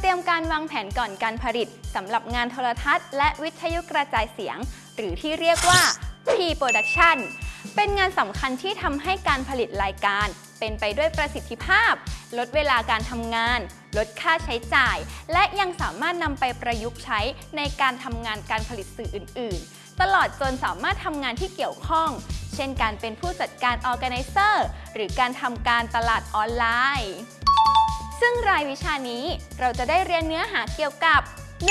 เตรียมการวางแผนก่อนการผลิตสำหรับงานโทรทัศน์ และวิทยุกระจายเสียง หรือที่เรียกว่า P-Production เป็นงานสำคัญที่ทำให้การผลิตรายการ เป็นไปด้วยประสิทธิภาพ ลดเวลาการทำงาน ลดค่าใช้จ่าย และยังสามารถนำไปประยุกต์ใช้ในการทำงานการผลิตสื่ออื่น ๆ ตลอดจนสามารถทำงานที่เกี่ยวข้อง เช่นการเป็นผู้จัดการ Organizer หรือการทำการตลาดออนไลน์ ซึ่งรายวิชานี้เราจะได้เรียนเนื้อหาเกี่ยวกับ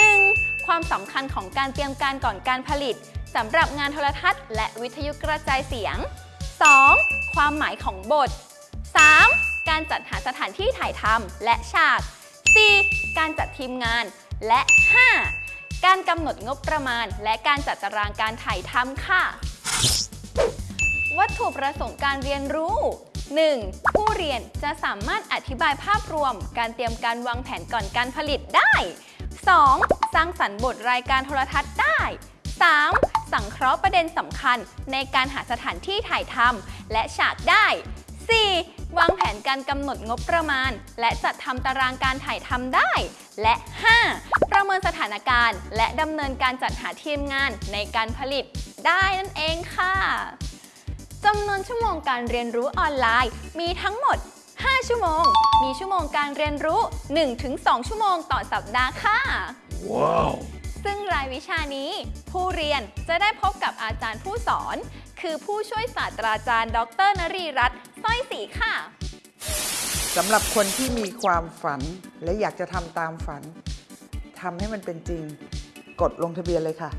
1. ความสำคัญของการเตรียมการก่อนการผลิตสำหรับงานโทรทัศน์ และวิทยุกระจายเสียง 2. ความหมายของบท 3. การจัดหาสถานที่ถ่ายทำและฉาก 4. การจัดทีมงาน และ 5. การกำหนดงบประมาณ และการจัดตารางการถ่ายทำค่ะ วัตถุประสงค์การเรียนรู้ 1. ผู้เรียนจะสามารถอธิบายภาพรวม การเตรียมการวางแผนก่อนการผลิตได้ 2. สร้างสรรค์บทรายการโทรทัศน์ได้ 3. สังเคราะห์ประเด็นสำคัญในการหาสถานที่ถ่ายทำและฉากได้ 4. วางแผนการกำหนดงบประมาณ และจัดทำตารางการถ่ายทำได้ และ 5. ประเมินสถานการณ์ และดำเนินการจัดหาทีมงานในการผลิตได้นั่นเองค่ะ จำนวนชั่วโมงการเรียนรู้ออนไลน์ มีทั้งหมด 5 ชั่วโมง มีชั่วโมงการเรียนรู้ 1-2 ชั่วโมงต่อสัปดาห์ค่ะซึ่งรายวิชานี้ ผู้เรียนจะได้พบกับอาจารย์ผู้สอน คือผู้ช่วยศาสตราจารย์ ดรนรีรัตน์สร้อยศรีค่ะ สำหรับคนที่มีความฝันและอยากจะทำตามฝันทำให้มันเป็นจริง กดลงทะเบียนเลยค่ะ